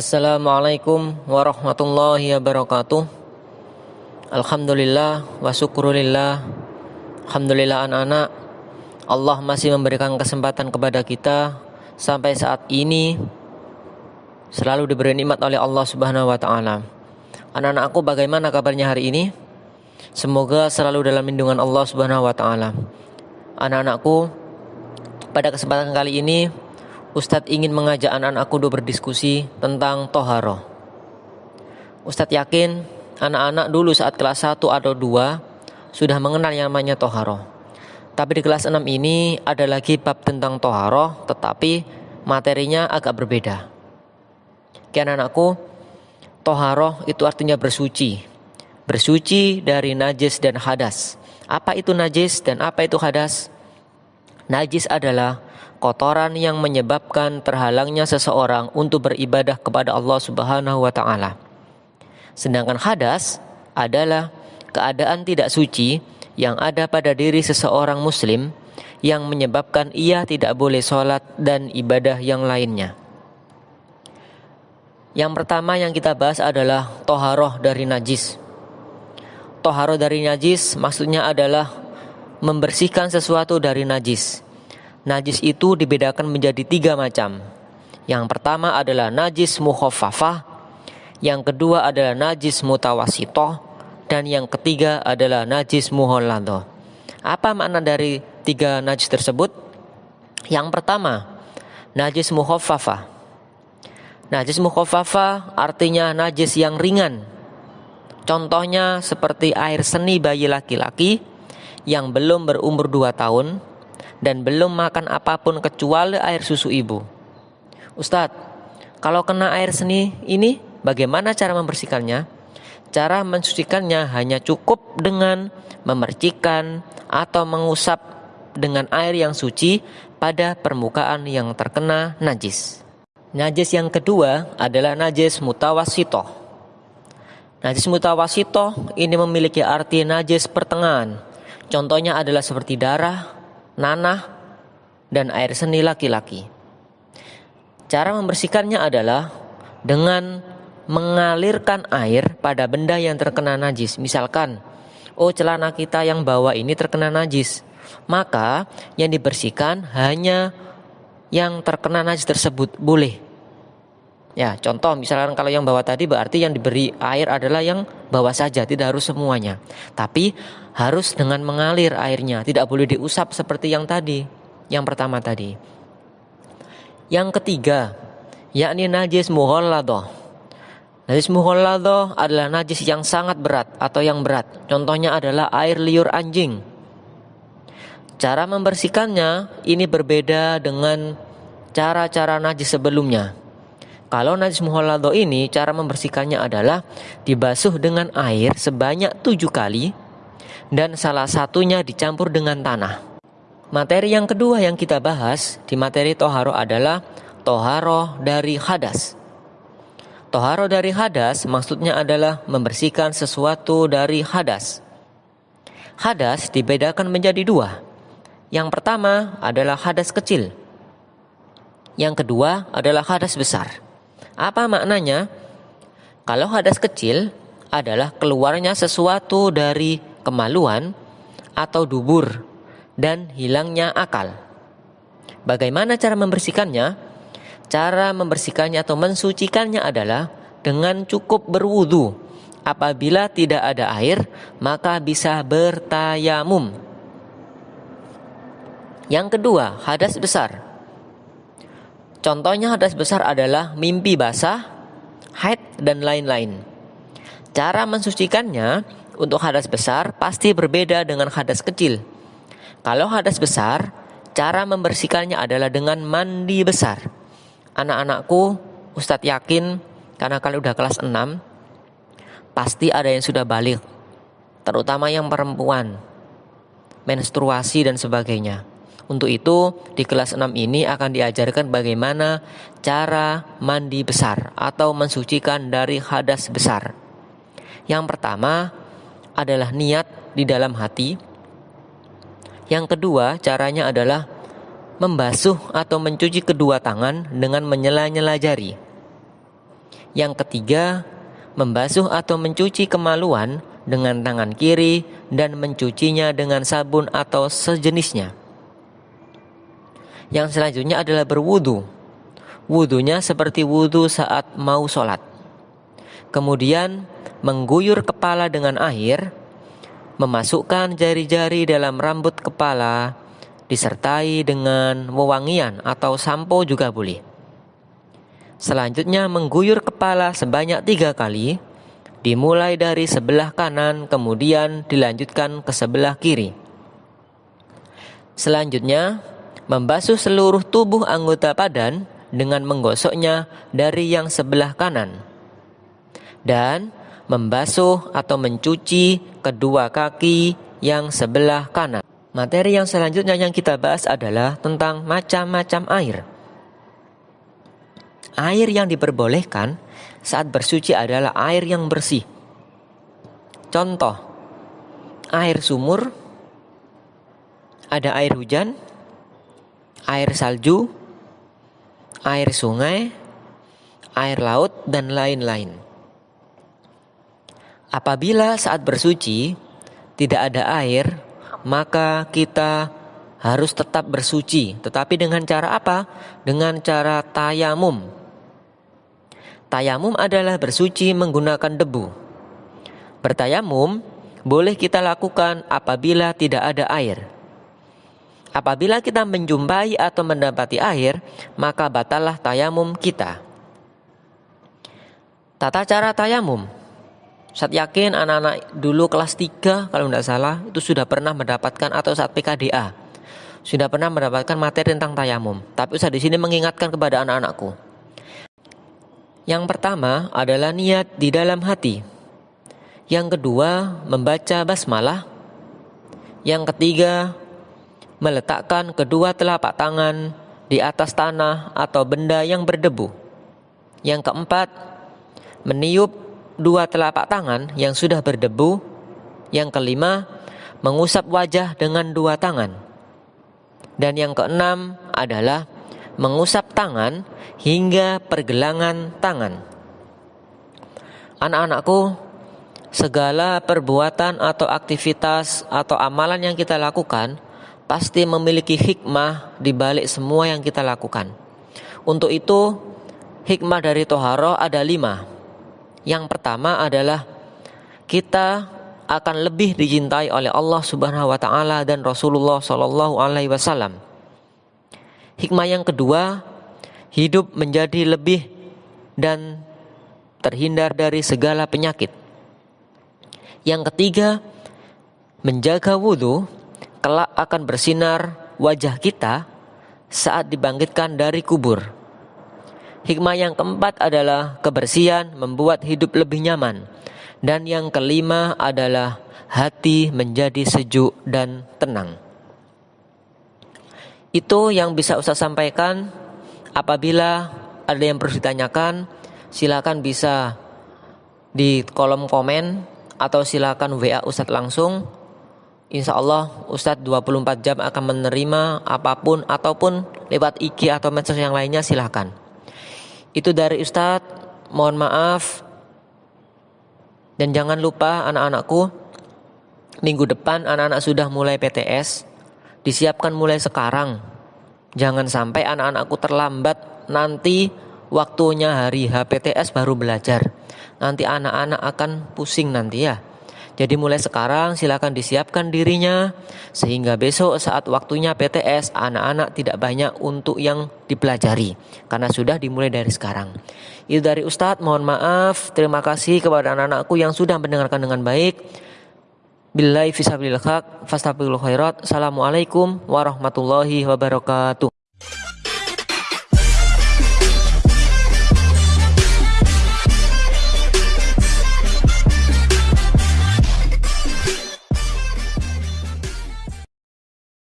Assalamualaikum warahmatullahi wabarakatuh. Alhamdulillah wa syukurillah Alhamdulillah anak-anak. Allah masih memberikan kesempatan kepada kita Sampai saat ini Selalu diberi nikmat oleh Allah subhanahu wa ta'ala. Anak-anakku bagaimana kabarnya hari ini? Semoga selalu dalam lindungan Allah subhanahu wa ta'ala. Anak-anakku Pada kesempatan kali ini Ustadz ingin mengajak anak-anakku untuk berdiskusi tentang toharoh Ustadz yakin anak-anak dulu saat kelas 1 atau 2 Sudah mengenal yang namanya toharoh Tapi di kelas 6 ini ada lagi bab tentang toharoh Tetapi materinya agak berbeda Kian anakku, toharoh itu artinya bersuci. Bersuci dari najis dan hadas. Apa itu najis dan apa itu hadas? Najis adalah kotoran yang menyebabkan terhalangnya seseorang untuk beribadah kepada Allah Subhanahu wa taala. Sedangkan hadas adalah keadaan tidak suci yang ada pada diri seseorang muslim yang menyebabkan ia tidak boleh sholat dan ibadah yang lainnya. Yang pertama yang kita bahas adalah toharoh dari najis. Toharoh dari najis maksudnya adalah membersihkan sesuatu dari najis. Najis itu dibedakan menjadi tiga macam. Yang pertama adalah najis mukhafafah, yang kedua adalah najis mutawasito, dan yang ketiga adalah najis muhollado. Apa makna dari tiga najis tersebut? Yang pertama, najis mukhafafah Najis mukhafafa artinya najis yang ringan. Contohnya seperti air seni bayi laki-laki yang belum berumur 2 tahun dan belum makan apa pun kecuali air susu ibu. Ustadz, kalau kena air seni ini bagaimana cara membersihkannya? Cara mensucikannya hanya cukup dengan memercikan atau mengusap dengan air yang suci pada permukaan yang terkena najis. Najis yang kedua adalah najis mutawasito. Najis mutawasito ini memiliki arti najis pertengahan. Contohnya adalah seperti darah, nanah, dan air seni laki-laki. Cara membersihkannya adalah dengan mengalirkan air pada benda yang terkena najis. Misalkan, oh celana kita yang bawa ini terkena najis. Maka yang dibersihkan hanya yang terkena najis tersebut boleh. Ya, contoh misalkan kalau yang bawah tadi berarti yang diberi air adalah yang bawah saja, tidak harus semuanya. Tapi harus dengan mengalir airnya, tidak boleh diusap seperti yang tadi, yang pertama tadi. Yang ketiga, yakni najis muholladoh. Najis muholladoh adalah najis yang sangat berat atau yang berat. Contohnya adalah air liur anjing. Cara membersihkannya ini berbeda dengan cara-cara najis sebelumnya. Kalau najis muhollado ini cara membersihkannya adalah dibasuh dengan air sebanyak tujuh kali dan salah satunya dicampur dengan tanah. Materi yang kedua yang kita bahas di materi toharo adalah toharo dari hadas. Toharo dari hadas maksudnya adalah membersihkan sesuatu dari hadas. Hadas dibedakan menjadi dua, yang pertama adalah hadas kecil. Yang kedua adalah hadas besar. Apa maknanya? Kalau hadas kecil adalah keluarnya sesuatu dari kemaluan atau dubur dan hilangnya akal. Bagaimana cara membersihkannya? Cara membersihkannya atau mensucikannya adalah dengan cukup berwudu. Apabila tidak ada air, maka bisa bertayamum. Yang kedua, hadas besar. Contohnya hadas besar adalah mimpi basah, haid, dan lain-lain. Cara mensucikannya untuk hadas besar pasti berbeda dengan hadas kecil. Kalau hadas besar, cara membersihkannya adalah dengan mandi besar. Anak-anakku, Ustadz yakin karena kalau udah kelas 6, pasti ada yang sudah balik. Terutama yang perempuan, menstruasi dan sebagainya. Untuk itu, di kelas 6 ini akan diajarkan bagaimana cara mandi besar atau mensucikan dari hadas besar. Yang pertama adalah niat di dalam hati. Yang kedua, caranya adalah membasuh atau mencuci kedua tangan dengan menyela-nyela jari. Yang ketiga, membasuh atau mencuci kemaluan dengan tangan kiri dan mencucinya dengan sabun atau sejenisnya. Yang selanjutnya adalah berwudu. Wudunya seperti wudu saat mau sholat. Kemudian mengguyur kepala dengan air, memasukkan jari-jari dalam rambut kepala, disertai dengan wewangian atau sampo juga boleh. Selanjutnya mengguyur kepala sebanyak tiga kali, dimulai dari sebelah kanan kemudian dilanjutkan ke sebelah kiri. Selanjutnya, membasuh seluruh tubuh anggota badan dengan menggosoknya dari yang sebelah kanan. Dan membasuh atau mencuci kedua kaki yang sebelah kanan. Materi yang selanjutnya yang kita bahas adalah tentang macam-macam air. Air yang diperbolehkan saat bersuci adalah air yang bersih. Contoh, air sumur, ada air hujan, air salju, air sungai, air laut, dan lain-lain. Apabila saat bersuci tidak ada air, maka kita harus tetap bersuci, tetapi dengan cara apa? Dengan cara tayamum. Tayamum adalah bersuci menggunakan debu. Bertayamum boleh kita lakukan apabila tidak ada air. Apabila kita menjumpai atau mendapati air, maka batalah tayamum kita. Tata cara tayamum. Saya yakin anak-anak dulu kelas 3 kalau tidak salah itu sudah pernah mendapatkan atau saat PKDA sudah pernah mendapatkan materi tentang tayamum. Tapi saya di sini mengingatkan kepada anak-anakku yang pertama adalah niat di dalam hati. Yang kedua, membaca basmalah. Yang ketiga, meletakkan kedua telapak tangan di atas tanah atau benda yang berdebu. Yang keempat, meniup dua telapak tangan yang sudah berdebu. Yang kelima, mengusap wajah dengan dua tangan. Dan yang keenam adalah mengusap tangan hingga pergelangan tangan. Anak-anakku, segala perbuatan atau aktivitas atau amalan yang kita lakukan pasti memiliki hikmah di balik semua yang kita lakukan. Untuk itu, hikmah dari toharo ada lima. Yang pertama adalah kita akan lebih dicintai oleh Allah Subhanahu wa taala dan Rasulullah Shallallahu alaihi wasallam. Hikmah yang kedua, hidup menjadi lebih dan terhindar dari segala penyakit. Yang ketiga, menjaga wudhu kelak akan bersinar wajah kita saat dibangkitkan dari kubur. Hikmah yang keempat adalah kebersihan membuat hidup lebih nyaman. Dan yang kelima adalah hati menjadi sejuk dan tenang. Itu yang bisa Ustaz sampaikan. Apabila ada yang perlu ditanyakan, silakan bisa di kolom komen atau silakan WA Ustadz langsung. Insya Allah Ustadz 24 jam akan menerima apa pun ataupun lewat IG atau medsos yang lainnya silahkan. Itu dari Ustadz, mohon maaf. Dan jangan lupa anak-anakku, minggu depan anak-anak sudah mulai PTS disiapkan mulai sekarang. Jangan sampai anak-anakku terlambat nanti waktunya hari HPTS baru belajar. Nanti anak-anak akan pusing nanti ya. Jadi mulai sekarang silakan disiapkan dirinya sehingga besok saat waktunya PTS anak-anak tidak banyak untuk yang dipelajari karena sudah dimulai dari sekarang. Itu dari Ustadz, mohon maaf. Terima kasih kepada anak-anakku yang sudah mendengarkan dengan baik. Billahi fisabilil haq, khairat. Assalamualaikum warahmatullahi wabarakatuh.